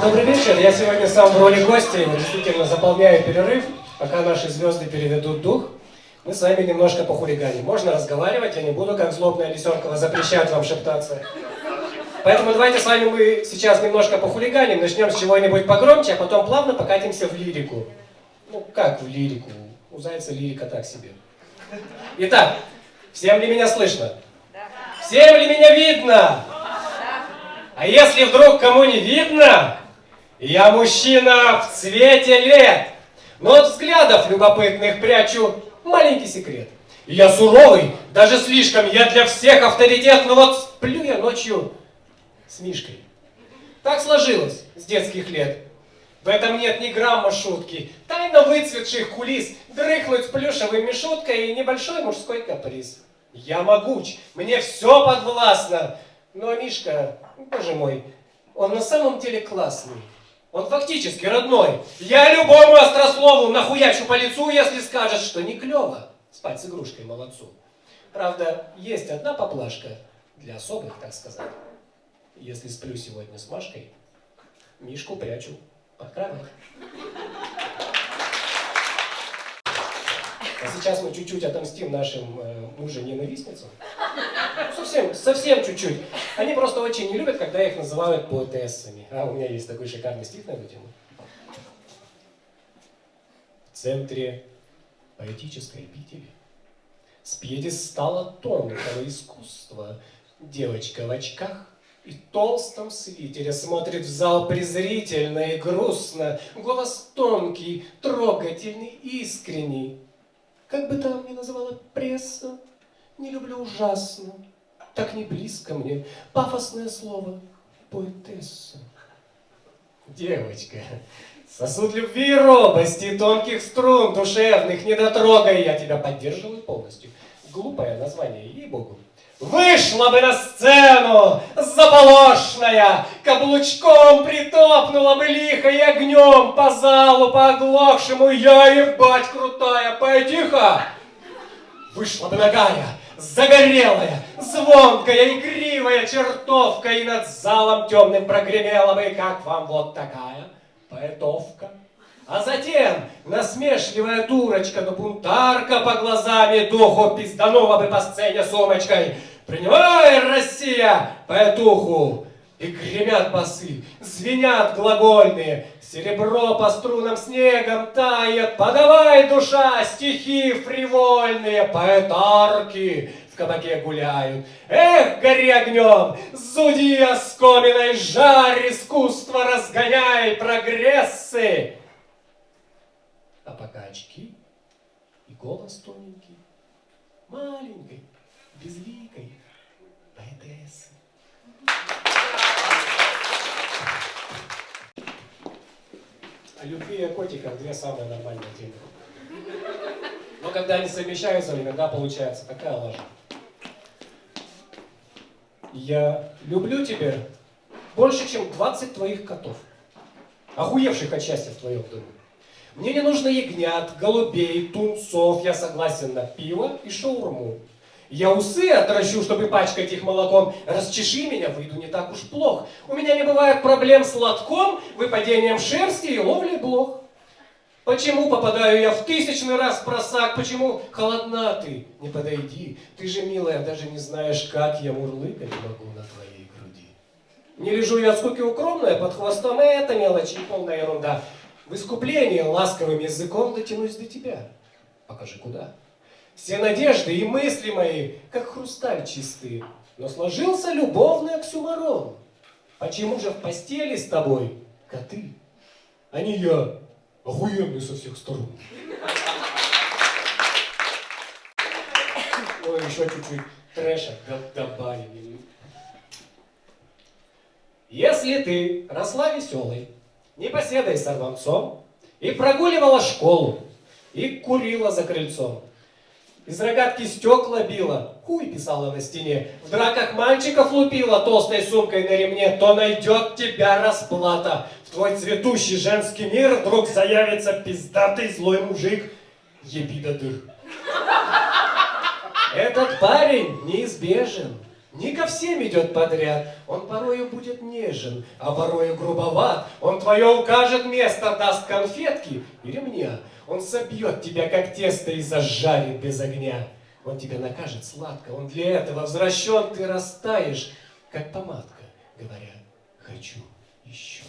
Добрый вечер. Я сегодня сам в роли гостя, действительно заполняю перерыв, пока наши звезды переведут дух. Мы с вами немножко похулиганим. Можно разговаривать, я не буду, как злобная Лисенкова, запрещать вам шептаться. Поэтому давайте с вами мы сейчас немножко похулиганим, начнем с чего-нибудь погромче, а потом плавно покатимся в лирику. Ну, как в лирику? У Зайца лирика так себе. Итак, всем ли меня слышно? Всем ли меня видно? А если вдруг кому не видно, я мужчина в цвете лет, но от взглядов любопытных прячу маленький секрет. Я суровый, даже слишком, я для всех авторитет, но вот сплю я ночью с Мишкой. Так сложилось с детских лет. В этом нет ни грамма шутки. Тайно выцветших кулис, дрыхнуть плюшевой мишуткой и небольшой мужской каприз. Я могуч, мне все подвластно. Но Мишка, боже мой, он на самом деле классный. Он фактически родной. Я любому острослову нахуячу по лицу, если скажет, что не клево спать с игрушкой молодцу. Правда, есть одна поплашка для особых, так сказать. Если сплю сегодня с Машкой, Мишку прячу под кровать. А сейчас мы чуть-чуть отомстим нашим э, мужа-ненавистницам. Совсем, совсем чуть-чуть. Они просто очень не любят, когда их называют поэтессами. А у меня есть такой шикарный стих на эту тему. В центре поэтической обители с пьедестала тонкого искусства девочка в очках и толстом свитере смотрит в зал презрительно и грустно. Голос тонкий, трогательный, искренний. Как бы там ни называла пресса, не люблю ужасно, так не близко мне пафосное слово поэтесса. Девочка, сосуд любви и робости, тонких струн душевных, не дотрогай, я тебя поддерживаю полностью. Глупое название, ей-богу. Вышла бы на сцену, заполошная, Каблучком притопнула бы лихо и огнем По залу, по оглохшему, я ебать крутая, поэтиха! Вышла бы ногая, загорелая, звонкая, игривая чертовка, И над залом темным прогремела бы, как вам вот такая поэтовка. А затем насмешливая дурочка, но бунтарка по глазами духу пизданула бы по сцене сумочкой. Принимай, Россия, поэтуху! И гремят басы, звенят глагольные, Серебро по струнам снегом тает, Подавай, душа, стихи фривольные, Поэтарки в кабаке гуляют. Эх, гори огнем, зуди оскоминой, Жарь искусство, разгоняй прогрессы! А пока очки и голос тоненький, маленькой, безликой поэтессы. О любви и о котиках две самые нормальные темы. Но когда они совмещаются, иногда получается такая лажа. Я люблю тебя больше, чем 20 твоих котов, охуевших от счастья в твоем доме. Мне не нужно ягнят, голубей, тунцов, я согласен на пиво и шаурму. Я усы отращу, чтобы пачкать их молоком. Расчеши меня, выйду не так уж плохо. У меня не бывает проблем с лотком, выпадением шерсти и ловлей блох. Почему попадаю я в тысячный раз в просак? Почему холодна ты? Не подойди. Ты же, милая, даже не знаешь, как я мурлыкать могу на твоей груди. Не лежу я от скуки укромная под хвостом, это мелочи и полная ерунда. В искупление ласковым языком дотянусь до тебя. Покажи, куда. Все надежды и мысли мои, как хрусталь чистые, но сложился любовный оксюмарон. Почему же в постели с тобой коты, а не я, охуенный со всех сторон? Ой, еще чуть-чуть трэша добавим. Если ты росла веселой, непоседой сорванцом, и прогуливала школу, и курила за крыльцом, из рогатки стекла била, хуй писала на стене, в драках мальчиков лупила. Толстой сумкой на ремне, то найдет тебя расплата. В твой цветущий женский мир вдруг заявится пиздатый злой мужик, еби до дыр. Этот парень неизбежен, не ко всем идет подряд. Он порою будет нежен, а порою грубоват. Он твое укажет место, даст конфетки и ремня. Он собьет тебя, как тесто, и зажарит без огня. Он тебя накажет сладко, он для этого возвращен, ты растаешь, как помадка, говоря, хочу еще.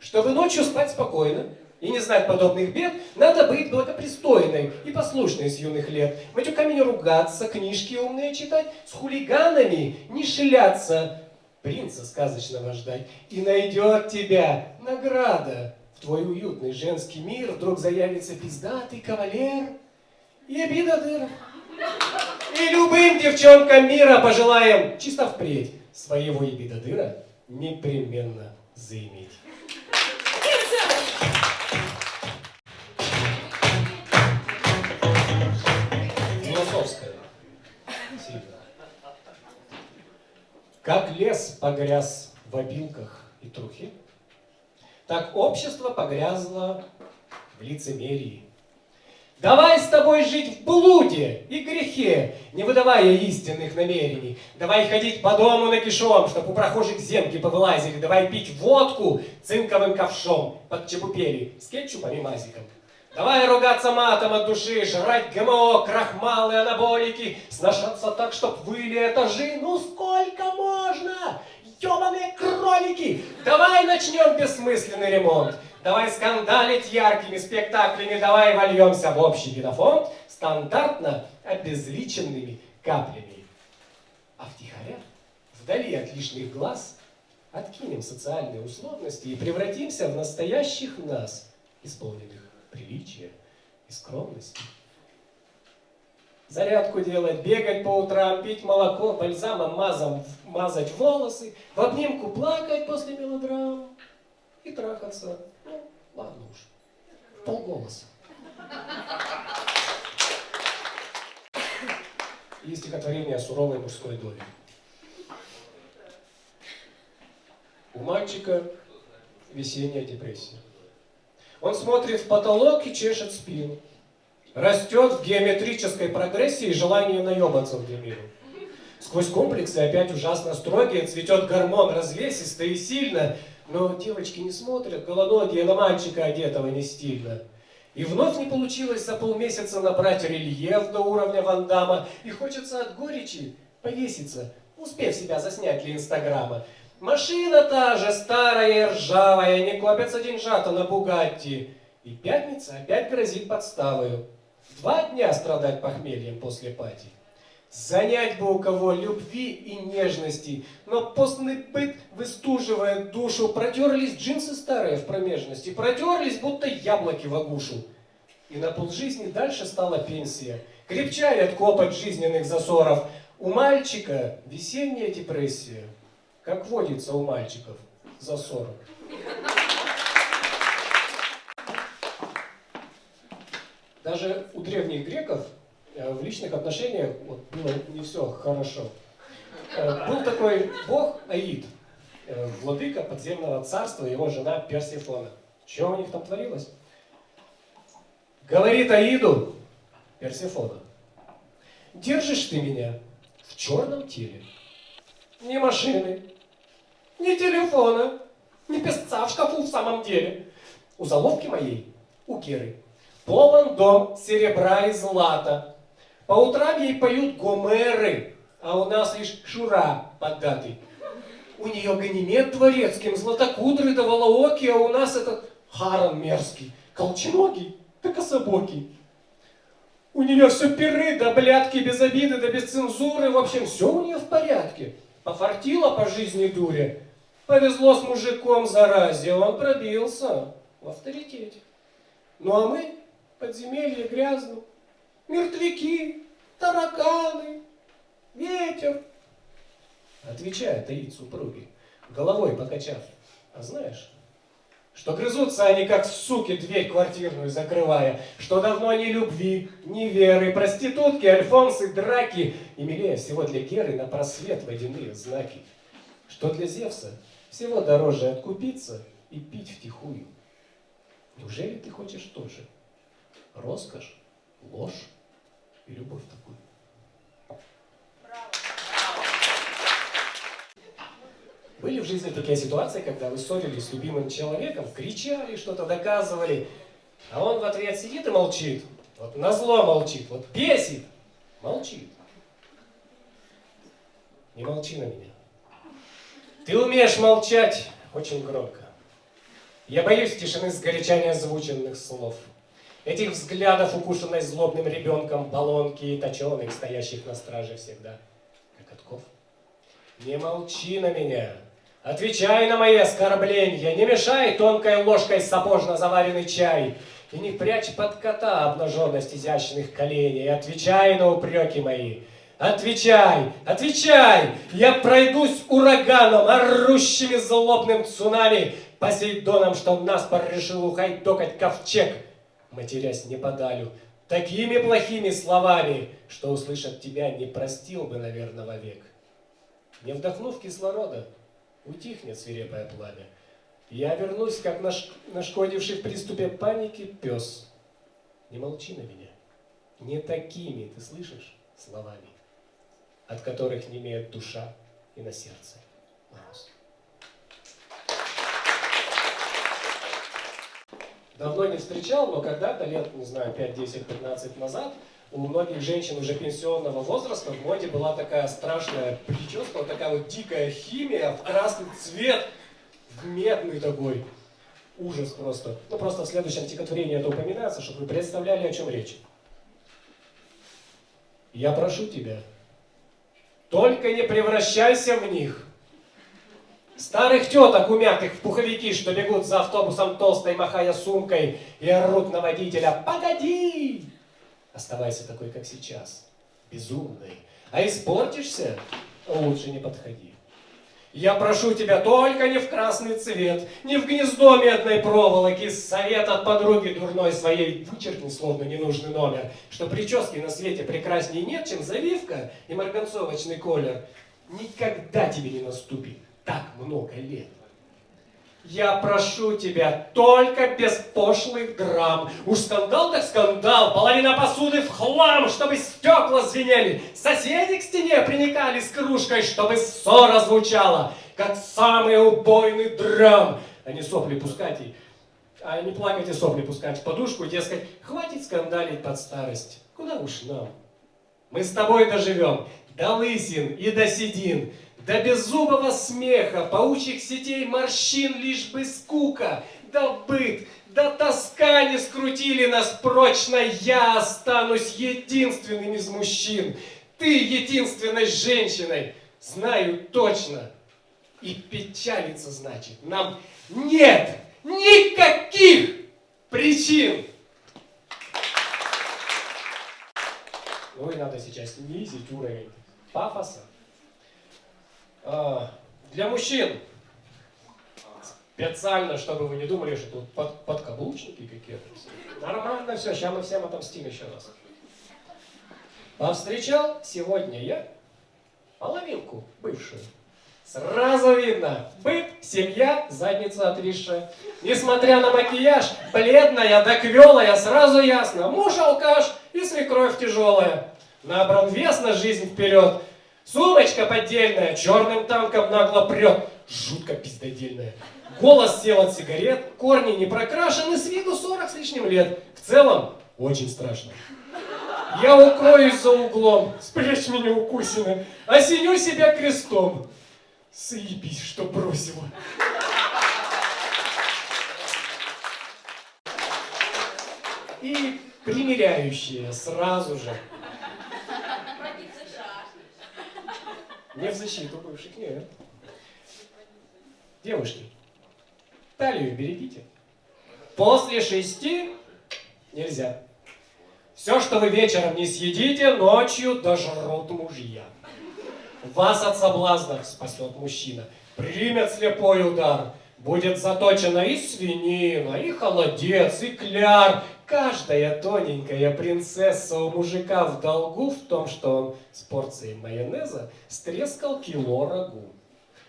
Чтобы ночью спать спокойно, и не знать подобных бед, надо быть благопристойной и послушной с юных лет. Матюками не ругаться, книжки умные читать, с хулиганами не шиляться, принца сказочного ждать. И найдет тебя награда. В твой уютный женский мир вдруг заявится пиздатый кавалер и обида дыр. И любым девчонкам мира пожелаем чисто впредь своего ебидодыра непременно заиметь. Философская. Сильно. Как лес погряз в обилках и трухе, так общество погрязло в лицемерии. Давай с тобой жить в блуде и грехе, не выдавая истинных намерений. Давай ходить по дому нагишом, чтоб у прохожих зенки повылазили. Давай пить водку цинковым ковшом под чебупели с кетчупом и мазиком. Давай ругаться матом от души, жрать ГМО, крахмалы, анаболики, сношаться так, чтоб выли этажи. Ну сколько можно? Ёбаные кролики! Давай начнем бессмысленный ремонт. Давай скандалить яркими спектаклями, давай вольемся в общий генофонд стандартно обезличенными каплями. А втихаря, вдали от лишних глаз, откинем социальные условности и превратимся в настоящих нас, исполненных приличия и скромности. Зарядку делать, бегать по утрам, пить молоко, бальзамом мазом мазать волосы, в обнимку плакать после мелодрам и трахаться. Ладно уж, полголоса. И стихотворение о суровой мужской доле. У мальчика весенняя депрессия. Он смотрит в потолок и чешет спину. Растет в геометрической прогрессии желание наебаться в длину. Сквозь комплексы опять ужасно строгие цветет гормон развесисто и сильно, но девочки не смотрят, голоногие на мальчика одетого не стильно. И вновь не получилось за полмесяца набрать рельеф до уровня Вандама, и хочется от горечи повеситься, успев себя заснять для Инстаграма. Машина та же, старая и ржавая, не копятся деньжата на Бугатти. И пятница опять грозит подставою. Два дня страдать похмельем после пати. Занять бы у кого любви и нежности, но постный быт выстуживает душу. Протерлись джинсы старые в промежности, протерлись, будто яблоки в огушу. И на полжизни дальше стала пенсия. Крепчает копоть жизненных засоров. У мальчика весенняя депрессия как водится у мальчиков за 40. Даже у древних греков в личных отношениях вот, было не все хорошо. Э, был такой бог Аид, э, владыка подземного царства, его жена Персифона. Что у них там творилось? Говорит Аиду Персифона, держишь ты меня в черном теле, не машины, ни телефона, ни песца в шкафу в самом деле. У заловки моей, у Киры, полон дом серебра и злата. По утрам ей поют гомеры, а у нас лишь Шура поддатый. У нее ганимед дворецким, златокудрый да волооки, а у нас этот Харон мерзкий, колченогий да кособокий. У нее все перы да блядки без обиды да без цензуры, в общем, все у нее в порядке. Пофартила по жизни дуре, Повезло с мужиком заразе, он пробился в авторитете. Ну а мы, подземелье грязно, мертвяки, тараканы, ветер. Отвечает Таит супруги, головой покачав. А знаешь, что грызутся они, как суки, дверь квартирную закрывая, что давно ни любви, ни веры, проститутки, альфонсы, драки, и милее всего для Геры на просвет водяные знаки, что для Зевса всего дороже откупиться и пить втихую. Неужели ты хочешь тоже? Роскошь, ложь и любовь такую. Были в жизни такие ситуации, когда вы ссорились с любимым человеком, кричали, что-то доказывали, а он в ответ сидит и молчит. Вот на зло молчит, вот бесит, молчит. Не молчи на меня. Ты умеешь молчать очень громко. Я боюсь тишины сгоряча озвученных слов. Этих взглядов, укушенной злобным ребенком, баллонки и точеных, стоящих на страже всегда, как отков. Не молчи на меня. Отвечай на мои оскорбления. Не мешай тонкой ложкой сапожно заваренный чай. И не прячь под кота обнаженность изящных коленей. Отвечай на упреки мои. Отвечай, отвечай! Я пройдусь ураганом, орущими злобным цунами, Посейдоном, что нас порешил ухайдокать ковчег, матерясь не подалю, такими плохими словами, что услышать тебя не простил бы, наверное, вовек. Не вдохнув кислорода, утихнет свирепое пламя. Я вернусь, как наш, нашкодивший в приступе паники пес. Не молчи на меня. Не такими, ты слышишь, словами, от которых не имеет душа и на сердце мороз. Давно не встречал, но когда-то, лет, не знаю, 5, 10, 15 назад, у многих женщин уже пенсионного возраста в моде была такая страшная прическа, вот такая вот дикая химия в красный цвет, в медный такой. Ужас просто. Ну, просто в следующем стихотворении это упоминается, чтобы вы представляли, о чем речь. Я прошу тебя, только не превращайся в них. Старых теток умятых в пуховики, что бегут за автобусом толстой, махая сумкой, и орут на водителя «Погоди!» Оставайся такой, как сейчас, безумный. А испортишься, лучше не подходи. Я прошу тебя только не в красный цвет, не в гнездо медной проволоки, совет от подруги дурной своей, вычеркни словно ненужный номер, что прически на свете прекраснее нет, чем завивка и марганцовочный колер. Никогда тебе не наступит так много лет. Я прошу тебя, только без пошлых драм. Уж скандал так скандал, половина посуды в хлам, чтобы стекла звенели. Соседи к стене приникали с кружкой, чтобы ссора звучала, как самый убойный драм. А не сопли пускать и... А не плакать и сопли пускать в подушку, дескать, хватит скандалить под старость. Куда уж нам? Мы с тобой доживем до лысин и до седин, до беззубого смеха, паучьих сетей морщин лишь бы скука, да быт, да тоска не скрутили нас прочно, я останусь единственным из мужчин, ты единственной женщиной, знаю точно. И печалиться значит, нам нет никаких причин. И надо сейчас снизить уровень пафоса. А, для мужчин специально, чтобы вы не думали, что тут под, подкаблучники какие-то. Нормально все, сейчас мы всем отомстим еще раз. Повстречал сегодня я половинку бывшую. Сразу видно, быт, семья, задница отвисшая. Несмотря на макияж, бледная да квелая, сразу ясно, муж алкаш и свекровь тяжелая. Набран вес на жизнь вперед, Сумочка поддельная, черным танком нагло прет. Жутко пиздодельная. Голос сел от сигарет, корни не прокрашены, с виду 40 с лишним лет. В целом, очень страшно. Я укроюсь за углом, спрячь меня укусина, осеню себя крестом. Заебись, что бросила. И примеряющие сразу же Не в защиту бывших, нет. Девушки, талию берегите. После шести нельзя. Все, что вы вечером не съедите, ночью дожрут мужья. Вас от соблазнов спасет мужчина. Примет слепой удар. Будет заточена и свинина, и холодец, и кляр, Каждая тоненькая принцесса у мужика в долгу в том, что он с порцией майонеза стрескал кило рагу.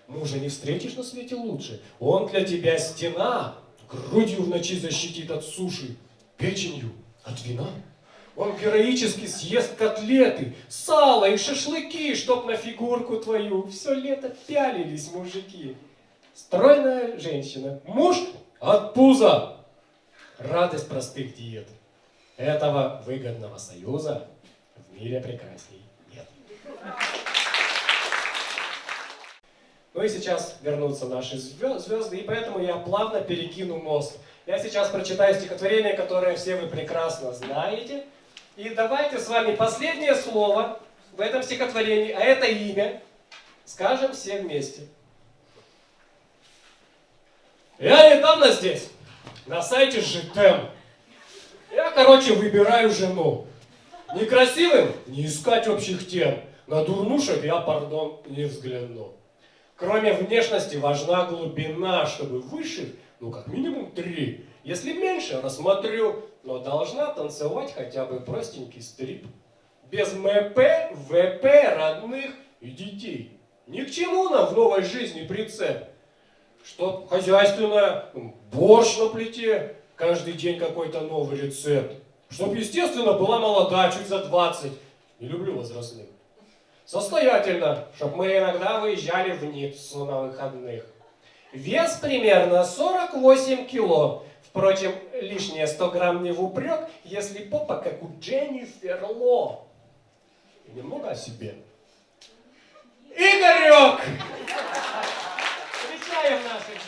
Мужа не встретишь на свете лучше. Он для тебя стена, грудью в ночи защитит от суши, печенью от вина. Он героически съест котлеты, сало и шашлыки, чтоб на фигурку твою все лето пялились мужики. Стройная женщина, муж от пуза. Радость простых диет. Этого выгодного союза в мире прекрасней нет. Ну и сейчас вернутся наши звезды, и поэтому я плавно перекину мост. Я сейчас прочитаю стихотворение, которое все вы прекрасно знаете. И давайте с вами последнее слово в этом стихотворении, а это имя, скажем все вместе. Я недавно здесь, на сайте Житем. Я, короче, выбираю жену. Некрасивым не искать общих тем. На дурнушек я, пардон, не взгляну. Кроме внешности важна глубина, чтобы выше, ну как минимум три. Если меньше, рассмотрю, но должна танцевать хотя бы простенький стрип. Без МП, ВП, родных и детей. Ни к чему нам в новой жизни прицеп. Чтоб хозяйственная, ну, борщ на плите, каждый день какой-то новый рецепт. Чтоб, естественно, была молода, чуть за 20. Не люблю возрастных. Состоятельно, чтоб мы иногда выезжали в Ниццу на выходных. Вес примерно 48 кило. Впрочем, лишние 100 грамм не в упрек, если попа как у Дженнифер Ло. И немного о себе. Игорек! よな。